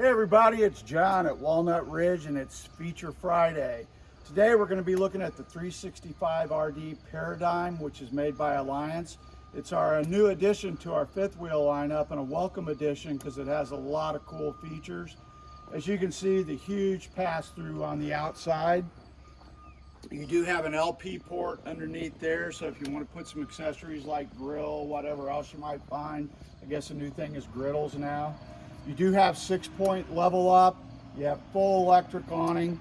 Hey everybody, it's John at Walnut Ridge and it's Feature Friday. Today we're going to be looking at the 365 RD Paradigm, which is made by Alliance. It's our new addition to our fifth wheel lineup and a welcome addition because it has a lot of cool features. As you can see, the huge pass-through on the outside. You do have an LP port underneath there, so if you want to put some accessories like grill, whatever else you might find, I guess a new thing is griddles now. You do have six point level up, you have full electric awning,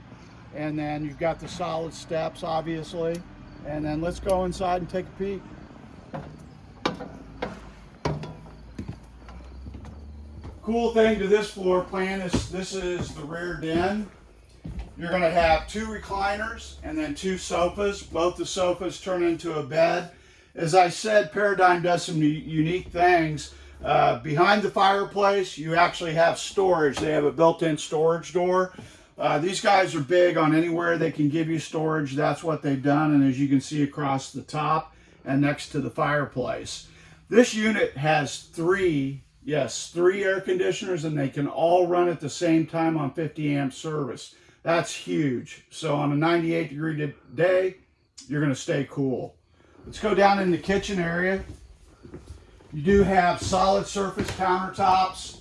and then you've got the solid steps, obviously. And then let's go inside and take a peek. Cool thing to this floor plan is this is the rear den. You're going to have two recliners and then two sofas. Both the sofas turn into a bed. As I said, Paradigm does some unique things. Uh, behind the fireplace, you actually have storage. They have a built-in storage door. Uh, these guys are big on anywhere they can give you storage. That's what they've done. And as you can see across the top and next to the fireplace. This unit has three, yes, three air conditioners and they can all run at the same time on 50 amp service. That's huge. So on a 98 degree day, you're going to stay cool. Let's go down in the kitchen area. You do have solid surface countertops.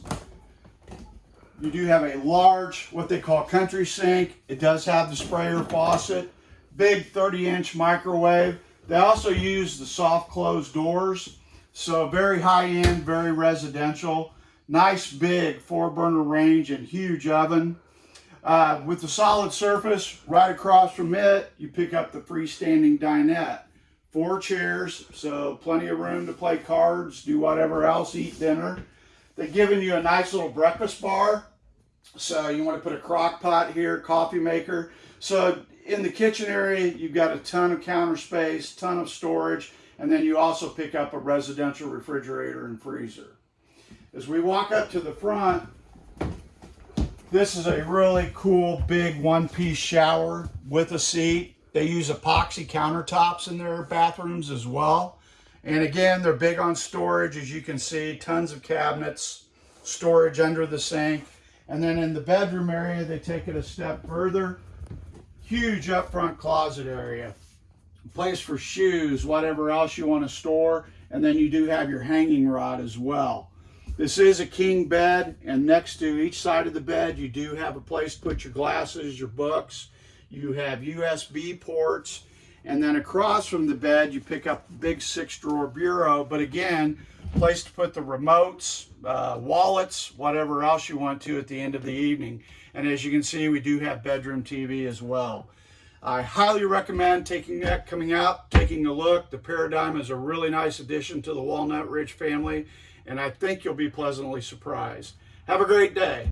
You do have a large, what they call country sink. It does have the sprayer faucet. Big 30 inch microwave. They also use the soft closed doors. So very high end, very residential. Nice big four burner range and huge oven. Uh, with the solid surface, right across from it, you pick up the freestanding dinette four chairs, so plenty of room to play cards, do whatever else, eat dinner. They've given you a nice little breakfast bar. So you want to put a crock pot here, coffee maker. So in the kitchen area, you've got a ton of counter space, ton of storage, and then you also pick up a residential refrigerator and freezer. As we walk up to the front, this is a really cool big one-piece shower with a seat. They use epoxy countertops in their bathrooms as well. And again, they're big on storage, as you can see, tons of cabinets, storage under the sink. And then in the bedroom area, they take it a step further. Huge up front closet area. Place for shoes, whatever else you want to store. And then you do have your hanging rod as well. This is a king bed, and next to each side of the bed, you do have a place to put your glasses, your books, you have USB ports, and then across from the bed, you pick up a big six drawer bureau, but again, place to put the remotes, uh, wallets, whatever else you want to at the end of the evening. And as you can see, we do have bedroom TV as well. I highly recommend taking that, coming out, taking a look. The Paradigm is a really nice addition to the Walnut Ridge family, and I think you'll be pleasantly surprised. Have a great day.